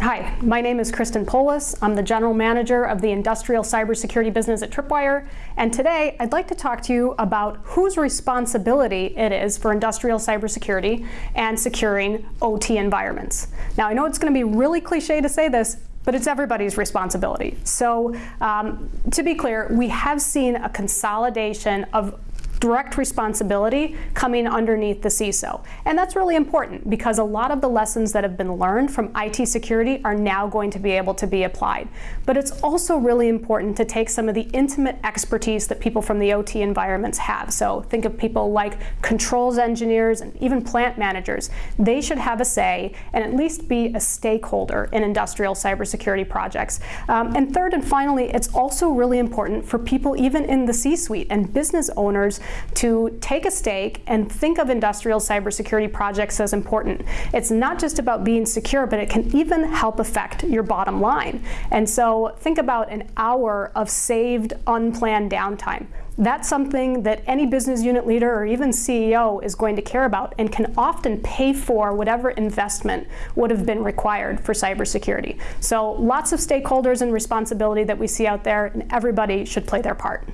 Hi, my name is Kristen Poulos. I'm the General Manager of the Industrial Cybersecurity Business at Tripwire. And today I'd like to talk to you about whose responsibility it is for industrial cybersecurity and securing OT environments. Now I know it's going to be really cliche to say this, but it's everybody's responsibility. So um, to be clear, we have seen a consolidation of direct responsibility coming underneath the CISO. And that's really important because a lot of the lessons that have been learned from IT security are now going to be able to be applied. But it's also really important to take some of the intimate expertise that people from the OT environments have. So think of people like controls engineers and even plant managers. They should have a say and at least be a stakeholder in industrial cybersecurity projects. Um, and third and finally, it's also really important for people even in the C-suite and business owners to take a stake and think of industrial cybersecurity projects as important. It's not just about being secure, but it can even help affect your bottom line. And so think about an hour of saved unplanned downtime. That's something that any business unit leader or even CEO is going to care about and can often pay for whatever investment would have been required for cybersecurity. So lots of stakeholders and responsibility that we see out there, and everybody should play their part.